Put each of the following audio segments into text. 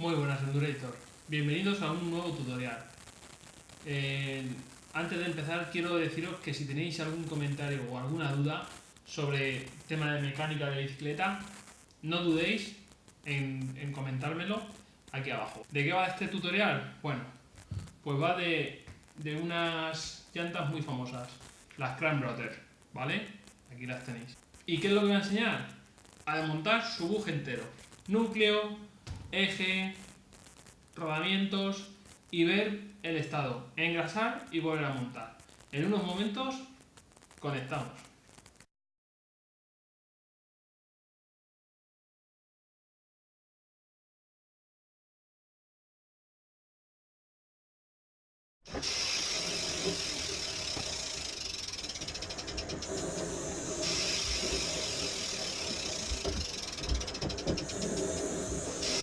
Muy buenas Endurator, bienvenidos a un nuevo tutorial. Eh, antes de empezar quiero deciros que si tenéis algún comentario o alguna duda sobre tema de mecánica de bicicleta, no dudéis en, comentármelo aquí abajo. ¿De qué va este tutorial? Bueno, pues va de, unas llantas muy famosas, las Cran Brothers, ¿vale? Aquí las tenéis. ¿Y qué es lo que voy a enseñar? A desmontar su buje entero. Núcleo, eje, rodamientos y ver el estado. Engrasar y volver a montar. En unos momentos conectamos.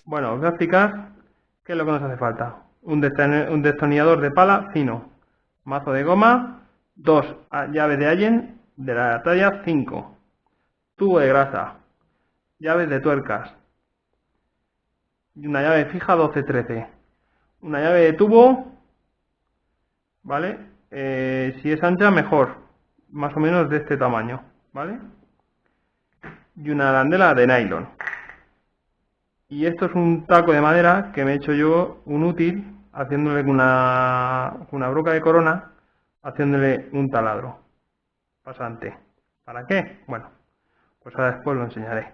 Bueno, os voy a explicar qué es lo que nos hace falta. Un, destornillador de pala fino, mazo de goma, dos llaves de Allen de la talla 5, tubo de grasa, llaves de tuercas, y una llave fija 12-13, una llave de tubo, ¿vale? Eh, si es ancha, mejor, más o menos de este tamaño, ¿vale? Y una arandela de nylon. Y esto es un taco de madera que me he hecho yo un útil haciéndole una, una broca de corona, haciéndole un taladro pasante. ¿Para qué? Bueno, pues ahora después lo enseñaré.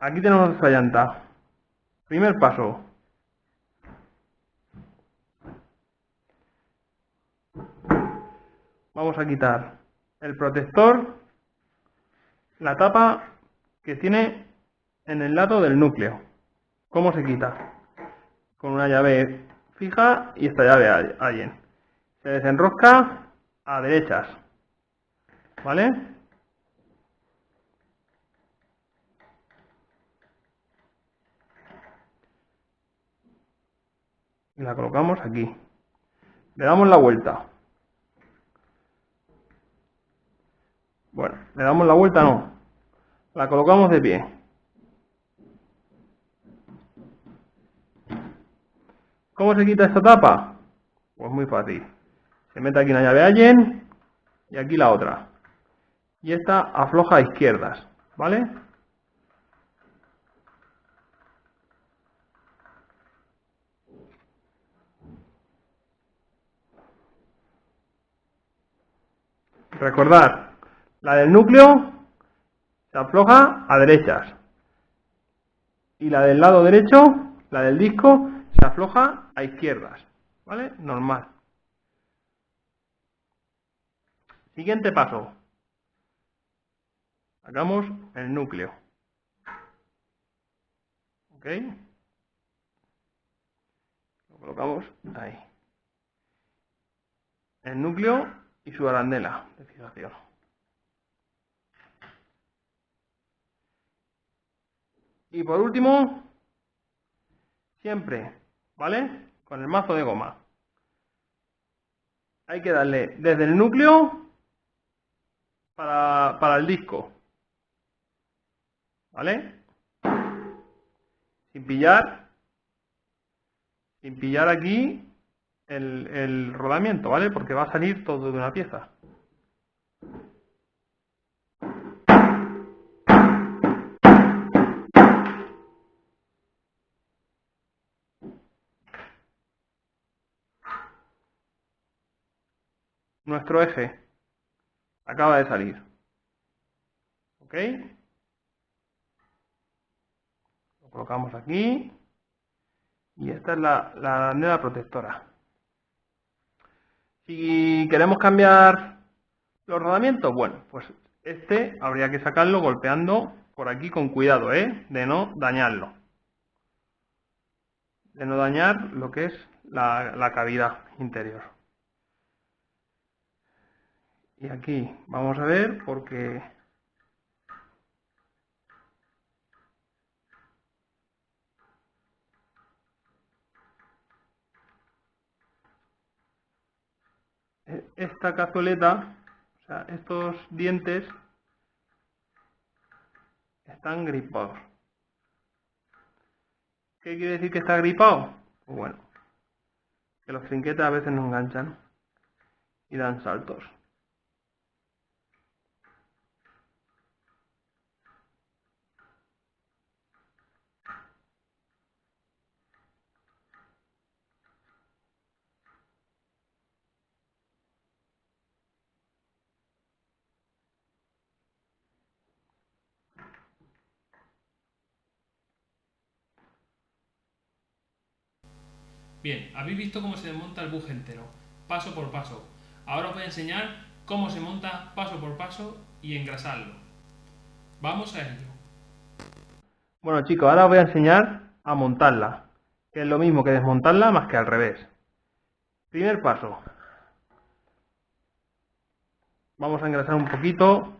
Aquí tenemos nuestra llanta. Primer paso. Vamos a quitar el protector, la tapa que tiene en el lado del núcleo. ¿Cómo se quita? Con una llave fija y esta llave allen. Se desenrosca a derechas. ¿Vale? Y la colocamos aquí. Le damos la vuelta. Bueno, le damos la vuelta no. La colocamos de pie. ¿Cómo se quita esta tapa? Pues muy fácil. Se mete aquí una llave Allen y aquí la otra. Y esta afloja a izquierdas, ¿vale? Recordad, la del núcleo se afloja a derechas. Y la del lado derecho, la del disco, se afloja a izquierdas, ¿vale? Normal. Siguiente paso. Hagamos el núcleo. ¿Ok? Lo colocamos ahí. El núcleo y su arandela de fijación. Y por último, siempre ¿vale? Con el mazo de goma. Hay que darle desde el núcleo para, el disco. ¿Vale? Sin pillar, sin pillar aquí el, el rodamiento, ¿vale? Porque va a salir todo de una pieza. Nuestro eje acaba de salir. ¿Ok? Lo colocamos aquí. Y esta es la, la protectora. Si queremos cambiar los rodamientos, bueno, pues este habría que sacarlo golpeando por aquí con cuidado, ¿eh? De no dañarlo. De no dañar lo que es la cavidad interior. Y aquí vamos a ver porque esta cazoleta, o sea, estos dientes están gripados. ¿Qué quiere decir que está gripado? Pues bueno, que los trinquetes a veces no enganchan y dan saltos. Bien, habéis visto cómo se desmonta el buje entero, paso por paso. Ahora os voy a enseñar cómo se monta paso por paso y engrasarlo. Vamos a ello. Bueno chicos, ahora os voy a enseñar a montarla, que es lo mismo que desmontarla más que al revés. Primer paso. Vamos a engrasar un poquito.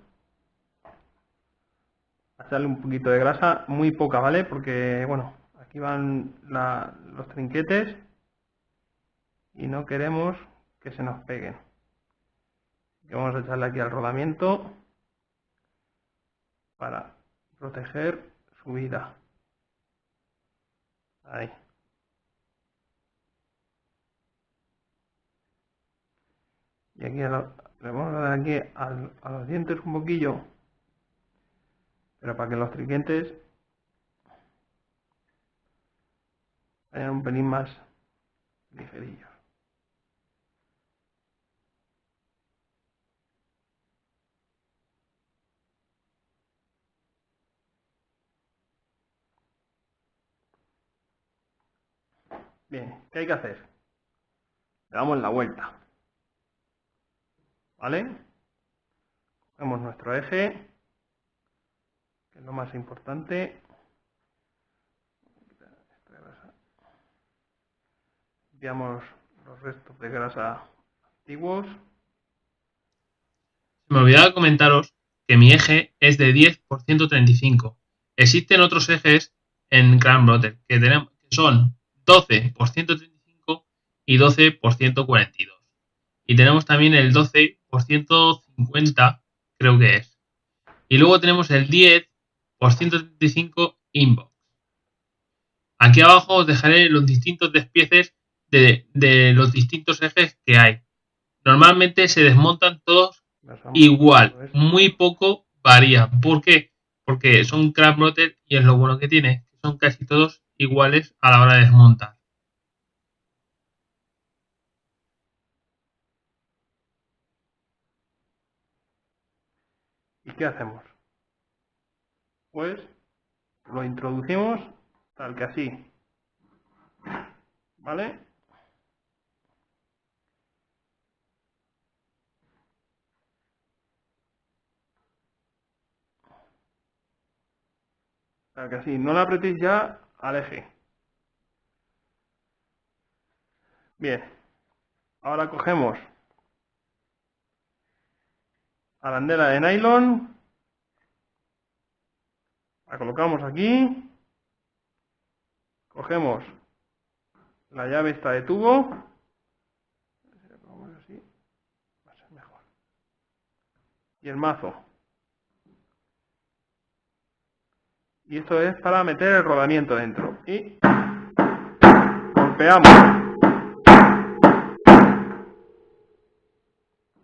A un poquito de grasa, muy poca, ¿vale? Porque, bueno, aquí van los trinquetes y no queremos que se nos peguen. vamos a echarle aquí al rodamiento para proteger su vida. Ahí. Y aquí le vamos a dar aquí a los dientes un poquillo, pero para que los trinquetes vayan un pelín más ligerillos. Bien, ¿qué hay que hacer? Le damos la vuelta. ¿Vale? Cogemos nuestro eje, que es lo más importante. Limpiamos los restos de grasa antiguos. Se me olvidaba comentaros que mi eje es de 10 por 135. Existen otros ejes en Grand Brother que, tenemos, que son 12 por 135 y 12 por 142. Y tenemos también el 12 por 150, creo que es. Y luego tenemos el 10 por 135 inbox. Aquí abajo os dejaré los distintos despieces de, de los distintos ejes que hay. Normalmente se desmontan todos igual, muy poco varía. ¿Por qué? Porque son motor y es lo bueno que tiene, son casi todos iguales a la hora de desmontar. ¿Y qué hacemos? Pues lo introducimos tal que así. ¿Vale? Tal que así. No la apretéis ya al eje. Bien, ahora cogemos arandela de nylon, la colocamos aquí, cogemos la llave esta de tubo, y el mazo. Y esto es para meter el rodamiento dentro. Y golpeamos.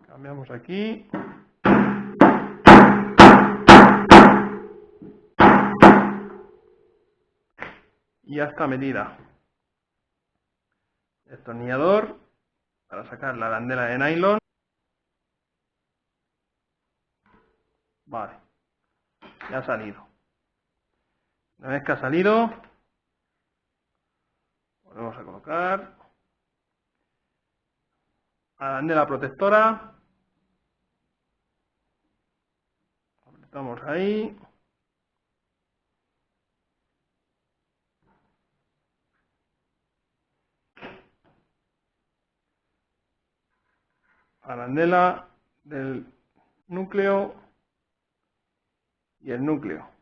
Cambiamos aquí. Y ya está medida. Destornillador para sacar la arandela de nylon. Vale. Ya ha salido una vez que ha salido, volvemos a colocar. La protectora, apretamos ahí, arandela del núcleo y el núcleo.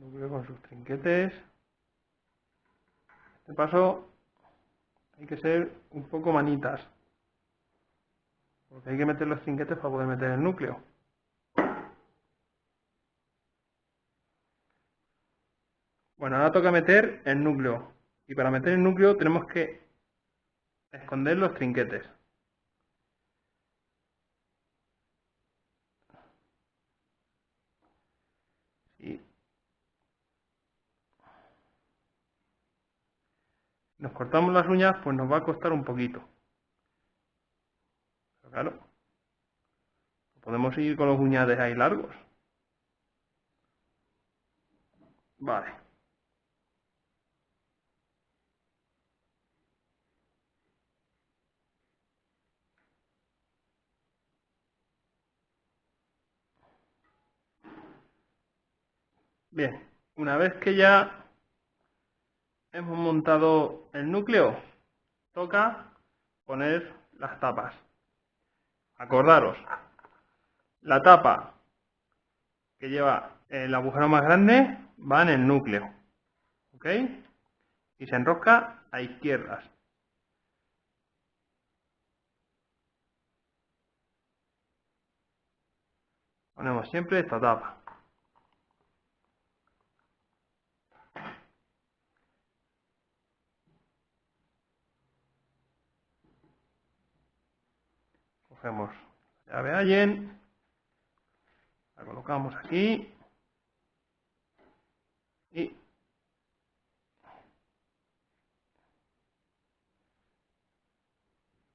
Vuelve con sus trinquetes. Este paso hay que ser un poco manitas. Porque hay que meter los trinquetes para poder meter el núcleo. Bueno, ahora toca meter el núcleo. Y para meter el núcleo tenemos que esconder los trinquetes. Nos cortamos las uñas, pues nos va a costar un poquito. Pero claro, podemos ir con los uñades ahí largos. Vale. Bien, una vez que ya hemos montado el núcleo, toca poner las tapas. Acordaros, la tapa que lleva el agujero más grande va en el núcleo. ¿Ok? Y se enrosca a izquierdas. Ponemos siempre esta tapa. Cogemos la llave Allen, la colocamos aquí y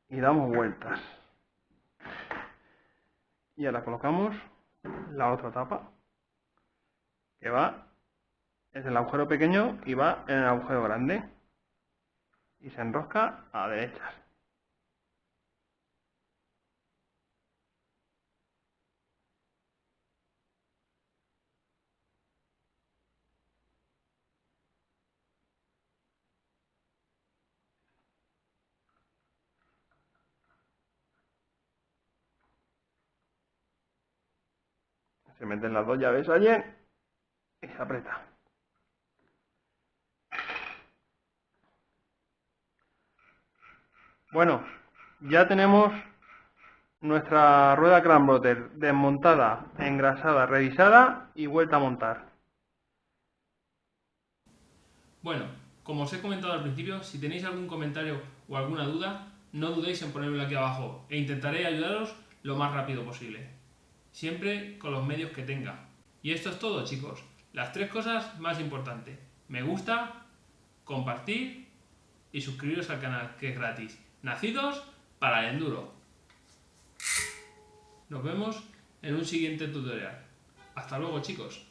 y damos vueltas. Y ahora colocamos la otra tapa que va es el agujero pequeño y va en el agujero grande y se enrosca a derechas Se meten las dos llaves allí y se aprieta. Bueno, ya tenemos nuestra rueda Cranbroter desmontada, engrasada, revisada y vuelta a montar. Bueno, como os he comentado al principio, si tenéis algún comentario o alguna duda, no dudéis en ponérmelo aquí abajo e intentaré ayudaros lo más rápido posible siempre con los medios que tenga. Y esto es todo, chicos. Las tres cosas más importantes. Me gusta, compartir y suscribiros al canal, que es gratis. Nacidos para el enduro. Nos vemos en un siguiente tutorial. Hasta luego, chicos.